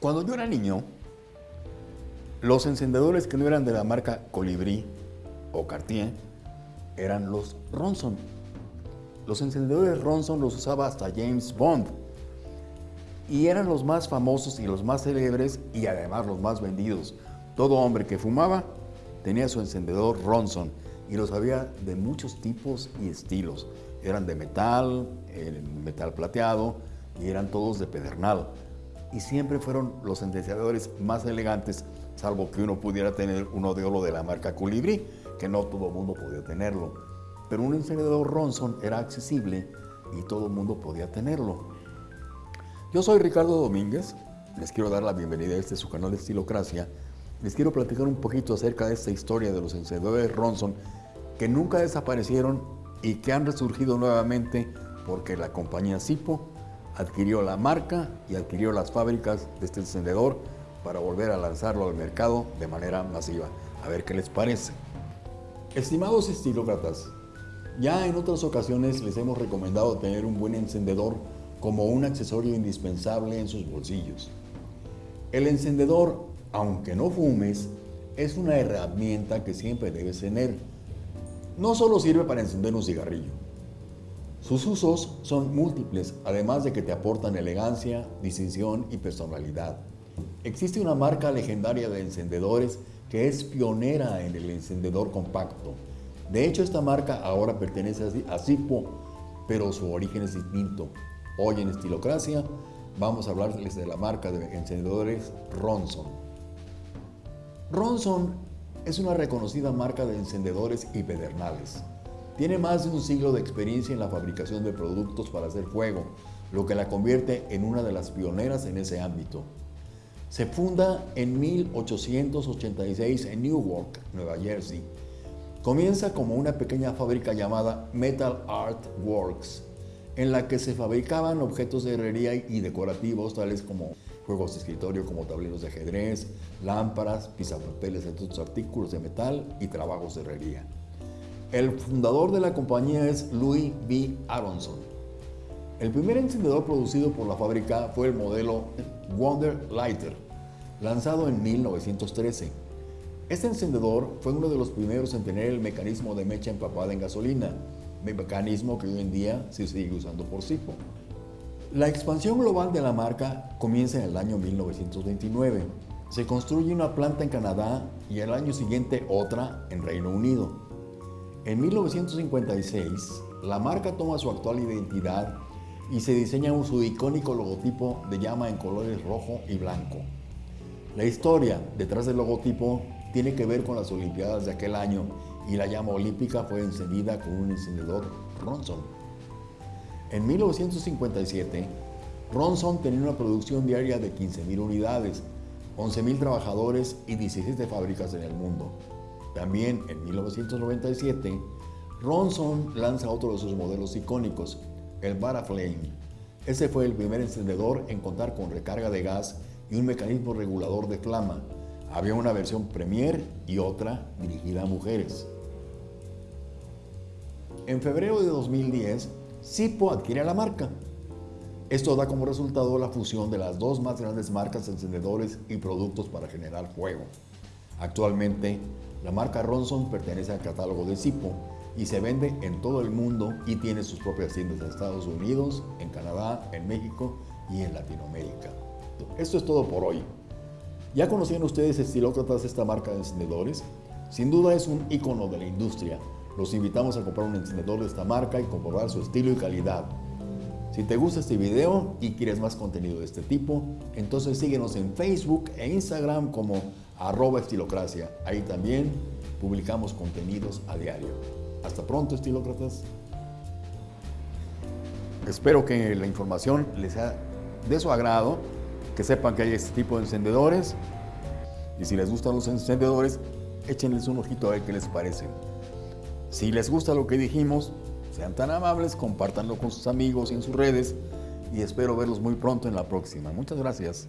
Cuando yo era niño, los encendedores que no eran de la marca Colibrí o Cartier eran los Ronson. Los encendedores Ronson los usaba hasta James Bond. Y eran los más famosos y los más célebres y además los más vendidos. Todo hombre que fumaba tenía su encendedor Ronson y los había de muchos tipos y estilos. Eran de metal, metal plateado y eran todos de pedernal y siempre fueron los encendedores más elegantes, salvo que uno pudiera tener uno de oro de la marca Colibrí, que no todo el mundo podía tenerlo. Pero un encendedor Ronson era accesible y todo el mundo podía tenerlo. Yo soy Ricardo Domínguez, les quiero dar la bienvenida a este su canal de Estilocracia. Les quiero platicar un poquito acerca de esta historia de los encendedores Ronson que nunca desaparecieron y que han resurgido nuevamente porque la compañía Sipo adquirió la marca y adquirió las fábricas de este encendedor para volver a lanzarlo al mercado de manera masiva. A ver qué les parece. Estimados estilócratas, ya en otras ocasiones les hemos recomendado tener un buen encendedor como un accesorio indispensable en sus bolsillos. El encendedor, aunque no fumes, es una herramienta que siempre debes tener. No solo sirve para encender un cigarrillo, sus usos son múltiples, además de que te aportan elegancia, distinción y personalidad. Existe una marca legendaria de encendedores que es pionera en el encendedor compacto. De hecho, esta marca ahora pertenece a Zippo, pero su origen es distinto. Hoy en Estilocracia vamos a hablarles de la marca de encendedores Ronson. Ronson es una reconocida marca de encendedores y pedernales. Tiene más de un siglo de experiencia en la fabricación de productos para hacer fuego, lo que la convierte en una de las pioneras en ese ámbito. Se funda en 1886 en Newark, Nueva Jersey. Comienza como una pequeña fábrica llamada Metal Art Works, en la que se fabricaban objetos de herrería y decorativos tales como juegos de escritorio como tableros de ajedrez, lámparas, pisapapeles, entre otros artículos de metal y trabajos de herrería. El fundador de la compañía es Louis B. Aronson. El primer encendedor producido por la fábrica fue el modelo Wonder Lighter, lanzado en 1913. Este encendedor fue uno de los primeros en tener el mecanismo de mecha empapada en gasolina, mecanismo que hoy en día se sigue usando por Sipo. La expansión global de la marca comienza en el año 1929. Se construye una planta en Canadá y el año siguiente otra en Reino Unido. En 1956, la marca toma su actual identidad y se diseña un su icónico logotipo de llama en colores rojo y blanco. La historia detrás del logotipo tiene que ver con las Olimpiadas de aquel año y la llama olímpica fue encendida con un encendedor Ronson. En 1957, Ronson tenía una producción diaria de 15.000 unidades, 11.000 trabajadores y 17 fábricas en el mundo. También en 1997, Ronson lanza otro de sus modelos icónicos, el Baraflame. Ese fue el primer encendedor en contar con recarga de gas y un mecanismo regulador de flama. Había una versión Premier y otra dirigida a mujeres. En febrero de 2010, Sipo adquiere la marca. Esto da como resultado la fusión de las dos más grandes marcas de encendedores y productos para generar fuego. Actualmente, la marca Ronson pertenece al catálogo de Sipo y se vende en todo el mundo y tiene sus propias tiendas en Estados Unidos, en Canadá, en México y en Latinoamérica. Esto es todo por hoy. ¿Ya conocían ustedes estilócratas esta marca de encendedores? Sin duda es un icono de la industria. Los invitamos a comprar un encendedor de esta marca y comprobar su estilo y calidad. Si te gusta este video y quieres más contenido de este tipo, entonces síguenos en Facebook e Instagram como arroba estilocracia. Ahí también publicamos contenidos a diario. Hasta pronto, estilócratas. Espero que la información les sea de su agrado, que sepan que hay este tipo de encendedores y si les gustan los encendedores, échenles un ojito a ver qué les parecen. Si les gusta lo que dijimos, sean tan amables, compártanlo con sus amigos y en sus redes y espero verlos muy pronto en la próxima. Muchas gracias.